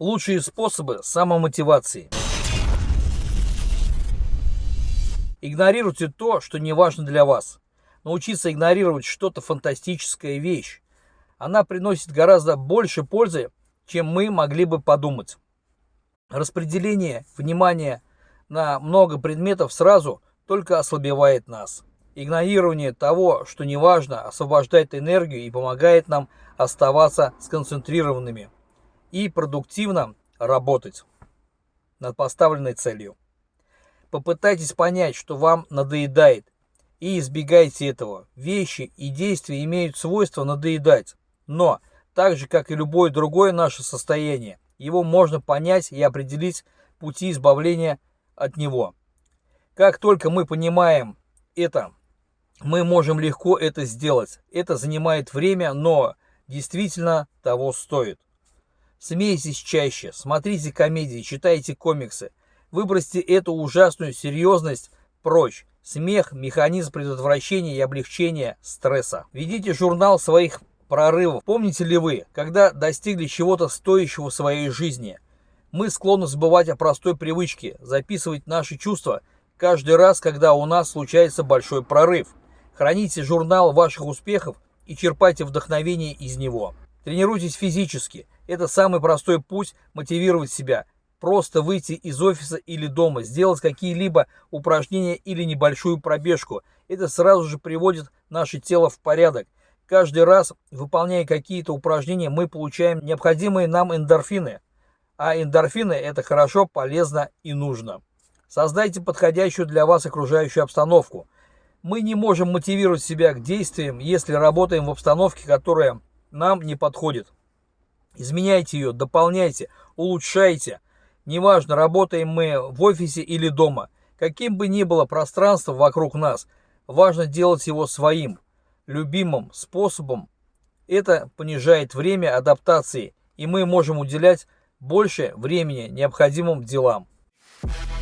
Лучшие способы самомотивации. Игнорируйте то, что не важно для вас. Научиться игнорировать что-то фантастическая вещь. Она приносит гораздо больше пользы, чем мы могли бы подумать. Распределение внимания на много предметов сразу только ослабевает нас. Игнорирование того, что не важно, освобождает энергию и помогает нам оставаться сконцентрированными и продуктивно работать над поставленной целью. Попытайтесь понять, что вам надоедает, и избегайте этого. Вещи и действия имеют свойство надоедать, но, так же как и любое другое наше состояние, его можно понять и определить пути избавления от него. Как только мы понимаем это, мы можем легко это сделать. Это занимает время, но действительно того стоит. Смейтесь чаще, смотрите комедии, читайте комиксы. Выбросьте эту ужасную серьезность прочь. Смех – механизм предотвращения и облегчения стресса. Ведите журнал своих прорывов. Помните ли вы, когда достигли чего-то стоящего в своей жизни? Мы склонны забывать о простой привычке – записывать наши чувства каждый раз, когда у нас случается большой прорыв. Храните журнал ваших успехов и черпайте вдохновение из него. Тренируйтесь физически. Это самый простой путь мотивировать себя – просто выйти из офиса или дома, сделать какие-либо упражнения или небольшую пробежку. Это сразу же приводит наше тело в порядок. Каждый раз, выполняя какие-то упражнения, мы получаем необходимые нам эндорфины. А эндорфины – это хорошо, полезно и нужно. Создайте подходящую для вас окружающую обстановку. Мы не можем мотивировать себя к действиям, если работаем в обстановке, которая нам не подходит. Изменяйте ее, дополняйте, улучшайте – Неважно, работаем мы в офисе или дома. Каким бы ни было пространство вокруг нас, важно делать его своим, любимым способом. Это понижает время адаптации, и мы можем уделять больше времени необходимым делам. Yeah.